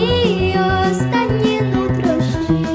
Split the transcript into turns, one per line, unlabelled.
її останні нутрощі.